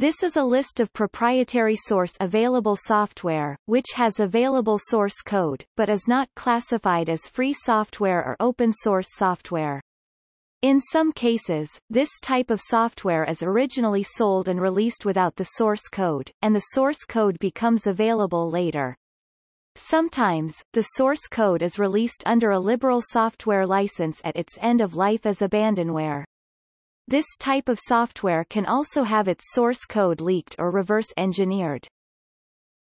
This is a list of proprietary source available software, which has available source code, but is not classified as free software or open source software. In some cases, this type of software is originally sold and released without the source code, and the source code becomes available later. Sometimes, the source code is released under a liberal software license at its end of life as abandonware. This type of software can also have its source code leaked or reverse engineered.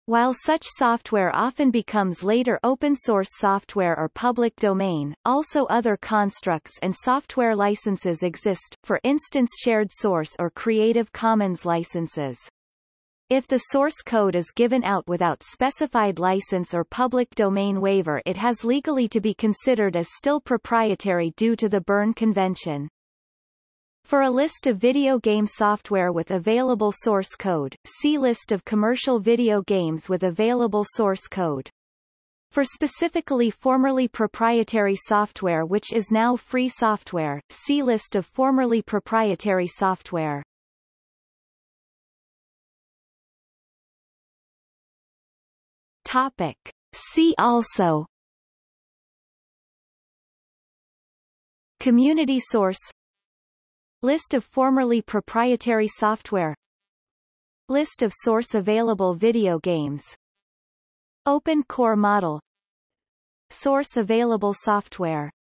While such software often becomes later open source software or public domain, also other constructs and software licenses exist, for instance shared source or Creative Commons licenses. If the source code is given out without specified license or public domain waiver it has legally to be considered as still proprietary due to the Berne Convention. For a list of video game software with available source code, see List of commercial video games with available source code. For specifically formerly proprietary software which is now free software, see List of formerly proprietary software. Topic. See also Community source List of formerly proprietary software. List of source available video games. Open Core Model. Source available software